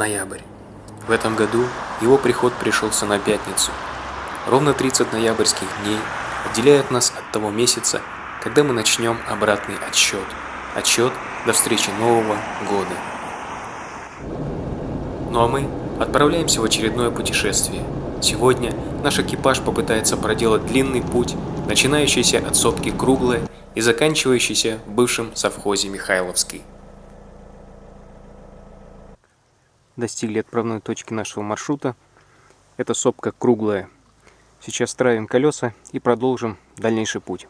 Ноябрь. В этом году его приход пришелся на пятницу. Ровно 30 ноябрьских дней отделяют нас от того месяца, когда мы начнем обратный отсчет. Отсчет до встречи Нового года. Ну а мы отправляемся в очередное путешествие. Сегодня наш экипаж попытается проделать длинный путь, начинающийся от сопки Круглая и заканчивающийся в бывшем совхозе Михайловский. Достигли отправной точки нашего маршрута. Это сопка Круглая. Сейчас травим колеса и продолжим дальнейший путь.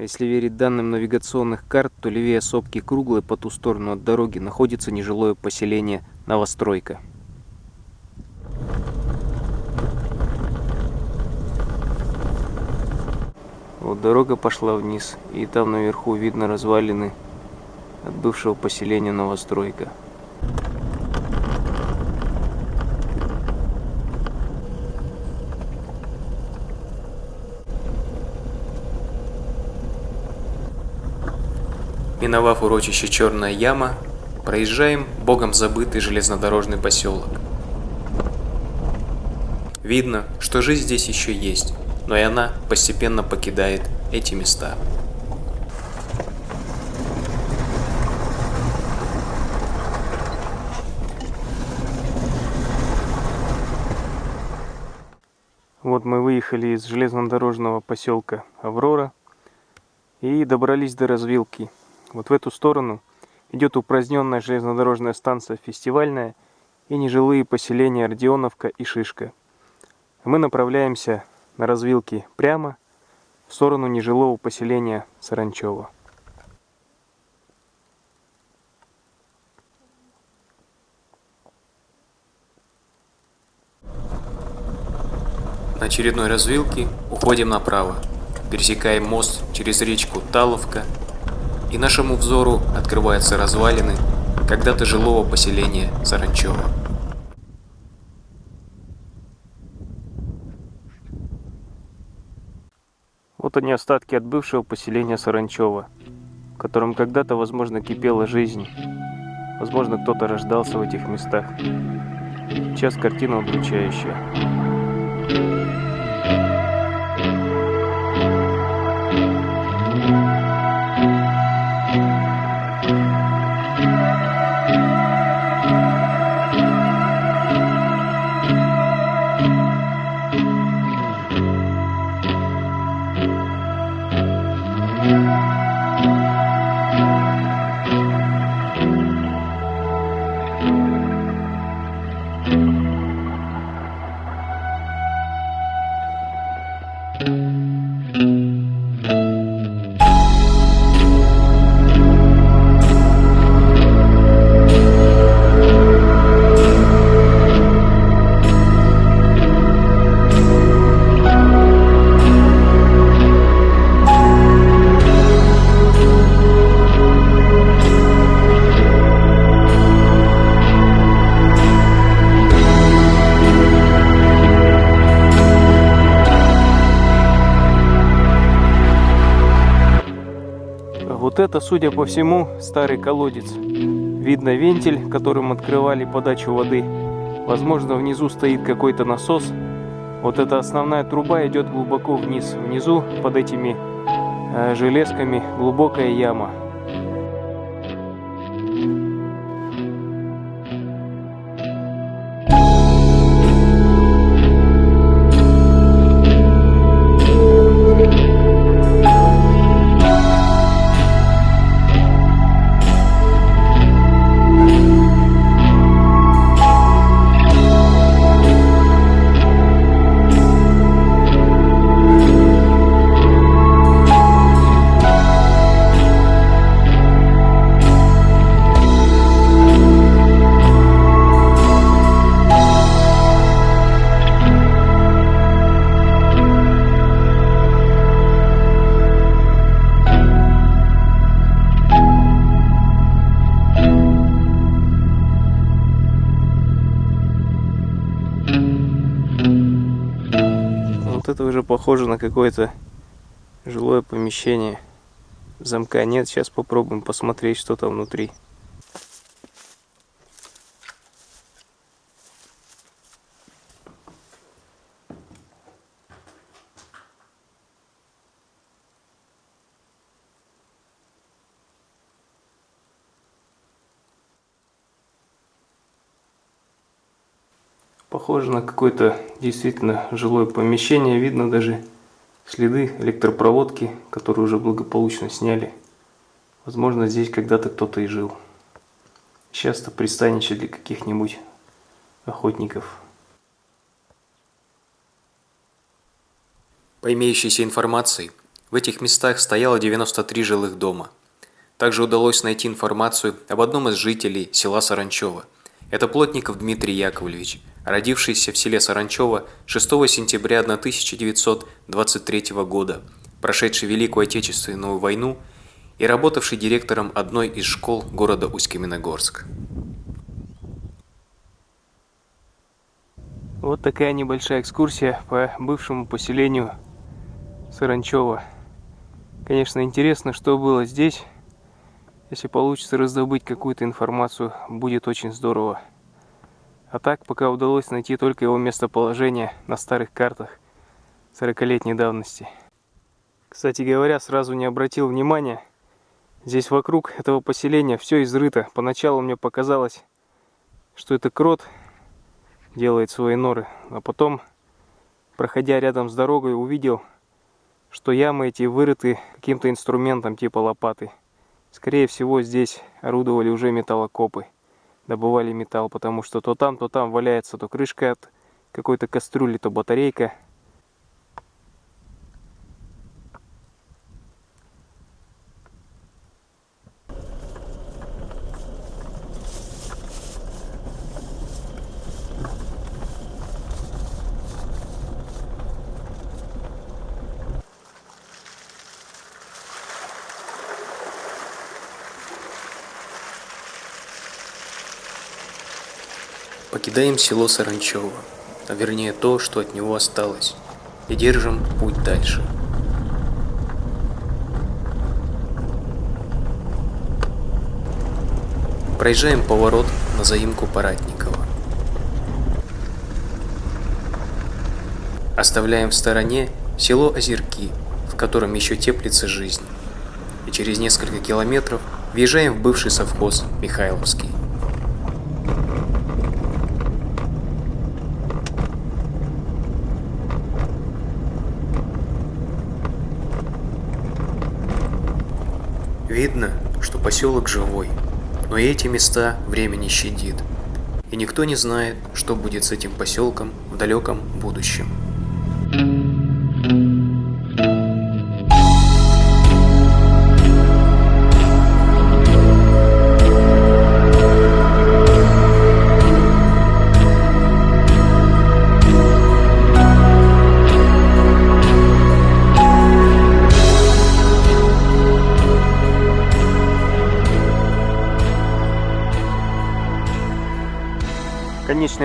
Если верить данным навигационных карт, то левее сопки Круглой по ту сторону от дороги находится нежилое поселение Новостройка. Вот дорога пошла вниз, и там наверху видно развалины от бывшего поселения Новостройка. Миновав урочище Черная Яма, проезжаем богом забытый железнодорожный поселок. Видно, что жизнь здесь еще есть, но и она постепенно покидает эти места. Вот мы выехали из железнодорожного поселка Аврора и добрались до развилки вот в эту сторону идет упраздненная железнодорожная станция «Фестивальная» и нежилые поселения Родионовка и Шишка. Мы направляемся на развилке прямо в сторону нежилого поселения Саранчева. На очередной развилке уходим направо, пересекаем мост через речку Таловка и нашему взору открываются развалины когда-то жилого поселения Саранчева. Вот они остатки от бывшего поселения Саранчева, в котором когда-то, возможно, кипела жизнь. Возможно, кто-то рождался в этих местах. Сейчас картина удручающая. Это, судя по всему, старый колодец. Видно вентиль, которым открывали подачу воды. Возможно, внизу стоит какой-то насос. Вот эта основная труба идет глубоко вниз. Внизу, под этими э, железками, глубокая яма. Это уже похоже на какое-то жилое помещение. Замка нет, сейчас попробуем посмотреть, что там внутри. Похоже на какое-то действительно жилое помещение. Видно даже следы электропроводки, которые уже благополучно сняли. Возможно, здесь когда-то кто-то и жил. Часто пристанище для каких-нибудь охотников. По имеющейся информации, в этих местах стояло 93 жилых дома. Также удалось найти информацию об одном из жителей села Саранчево. Это Плотников Дмитрий Яковлевич – родившийся в селе Саранчево 6 сентября 1923 года, прошедший Великую Отечественную войну и работавший директором одной из школ города Усть-Каменогорск. Вот такая небольшая экскурсия по бывшему поселению Саранчево. Конечно, интересно, что было здесь. Если получится раздобыть какую-то информацию, будет очень здорово. А так, пока удалось найти только его местоположение на старых картах 40-летней давности. Кстати говоря, сразу не обратил внимания, здесь вокруг этого поселения все изрыто. Поначалу мне показалось, что это крот делает свои норы, а потом, проходя рядом с дорогой, увидел, что ямы эти вырыты каким-то инструментом типа лопаты. Скорее всего, здесь орудовали уже металлокопы добывали металл, потому что то там, то там валяется то крышка от какой-то кастрюли, то батарейка. Покидаем село Саранчево, а вернее то, что от него осталось, и держим путь дальше. Проезжаем поворот на заимку Паратникова. Оставляем в стороне село Озерки, в котором еще теплится жизнь. И через несколько километров въезжаем в бывший совхоз Михайловский. Видно, что поселок живой, но и эти места время не щадит. И никто не знает, что будет с этим поселком в далеком будущем.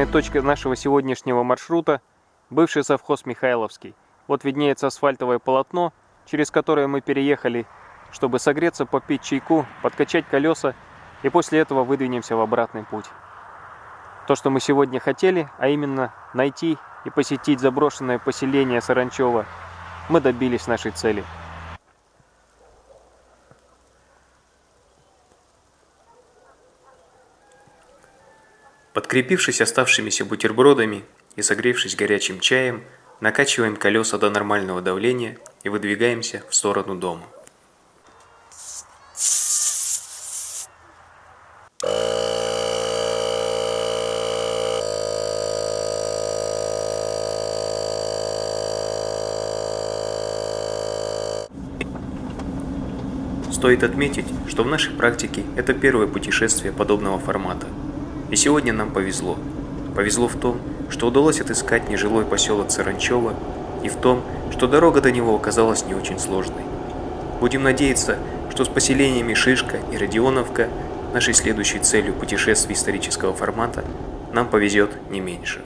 Конечная точка нашего сегодняшнего маршрута – бывший совхоз Михайловский. Вот виднеется асфальтовое полотно, через которое мы переехали, чтобы согреться, попить чайку, подкачать колеса и после этого выдвинемся в обратный путь. То, что мы сегодня хотели, а именно найти и посетить заброшенное поселение Саранчева, мы добились нашей цели – Подкрепившись оставшимися бутербродами и согревшись горячим чаем, накачиваем колеса до нормального давления и выдвигаемся в сторону дома. Стоит отметить, что в нашей практике это первое путешествие подобного формата – и сегодня нам повезло. Повезло в том, что удалось отыскать нежилой поселок Саранчево, и в том, что дорога до него оказалась не очень сложной. Будем надеяться, что с поселениями Шишка и Родионовка, нашей следующей целью путешествий исторического формата, нам повезет не меньше.